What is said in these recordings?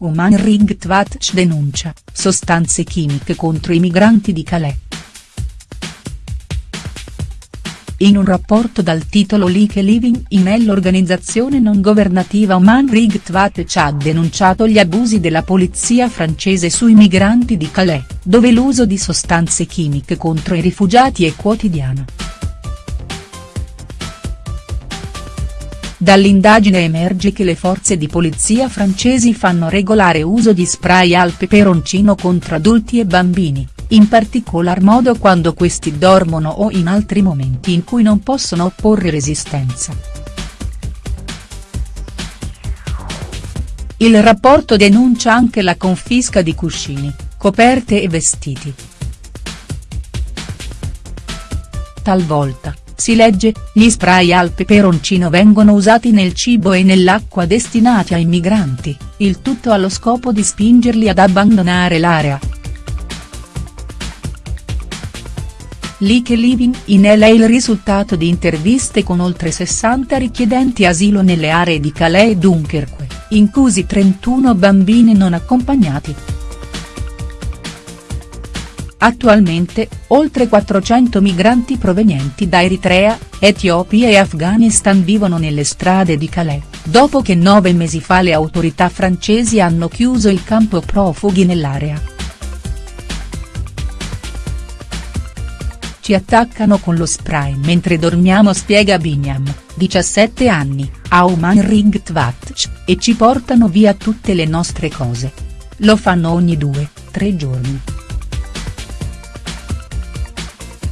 Oman Rights Watch denuncia, sostanze chimiche contro i migranti di Calais. In un rapporto dal titolo Like Living in l'organizzazione non governativa Oman Rights Watch ha denunciato gli abusi della polizia francese sui migranti di Calais, dove l'uso di sostanze chimiche contro i rifugiati è quotidiano. Dall'indagine emerge che le forze di polizia francesi fanno regolare uso di spray al peperoncino contro adulti e bambini, in particolar modo quando questi dormono o in altri momenti in cui non possono opporre resistenza. Il rapporto denuncia anche la confisca di cuscini, coperte e vestiti. Talvolta, si legge, gli spray al peperoncino vengono usati nel cibo e nell'acqua destinati ai migranti, il tutto allo scopo di spingerli ad abbandonare l'area. Like Living in LA il risultato di interviste con oltre 60 richiedenti asilo nelle aree di Calais e Dunkerque, inclusi 31 bambini non accompagnati. Attualmente, oltre 400 migranti provenienti da Eritrea, Etiopia e Afghanistan vivono nelle strade di Calais, dopo che nove mesi fa le autorità francesi hanno chiuso il campo profughi nell'area. Ci attaccano con lo spray mentre dormiamo spiega Binyam, 17 anni, a Oman Rights Watch, e ci portano via tutte le nostre cose. Lo fanno ogni due, tre giorni.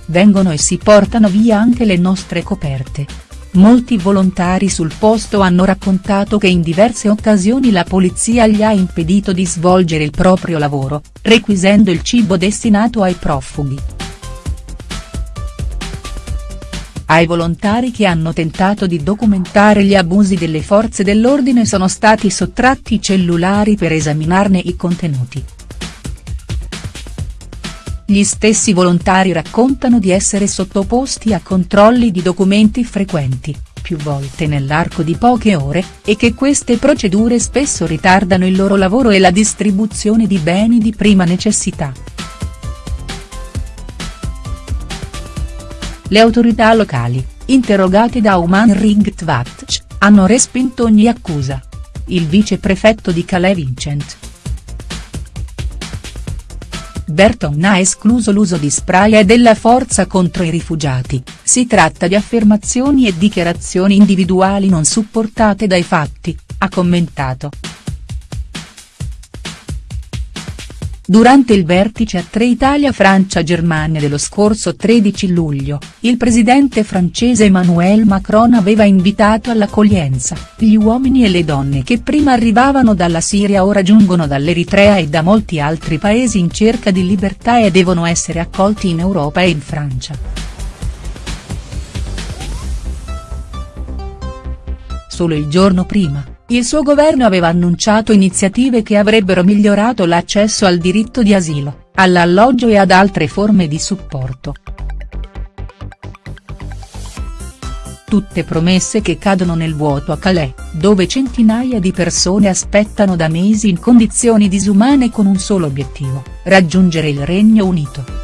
Vengono e si portano via anche le nostre coperte. Molti volontari sul posto hanno raccontato che in diverse occasioni la polizia gli ha impedito di svolgere il proprio lavoro, requisendo il cibo destinato ai profughi. Ai volontari che hanno tentato di documentare gli abusi delle forze dell'ordine sono stati sottratti i cellulari per esaminarne i contenuti. Gli stessi volontari raccontano di essere sottoposti a controlli di documenti frequenti, più volte nell'arco di poche ore, e che queste procedure spesso ritardano il loro lavoro e la distribuzione di beni di prima necessità. Le autorità locali, interrogate da Oman Rights hanno respinto ogni accusa. Il viceprefetto di Calais Vincent Berton ha escluso l'uso di spray e della forza contro i rifugiati, si tratta di affermazioni e dichiarazioni individuali non supportate dai fatti, ha commentato. Durante il vertice a tre Italia-Francia-Germania dello scorso 13 luglio, il presidente francese Emmanuel Macron aveva invitato all'accoglienza, gli uomini e le donne che prima arrivavano dalla Siria ora giungono dall'Eritrea e da molti altri paesi in cerca di libertà e devono essere accolti in Europa e in Francia. Solo il giorno prima il suo governo aveva annunciato iniziative che avrebbero migliorato l'accesso al diritto di asilo, all'alloggio e ad altre forme di supporto. Tutte promesse che cadono nel vuoto a Calais, dove centinaia di persone aspettano da mesi in condizioni disumane con un solo obiettivo, raggiungere il Regno Unito.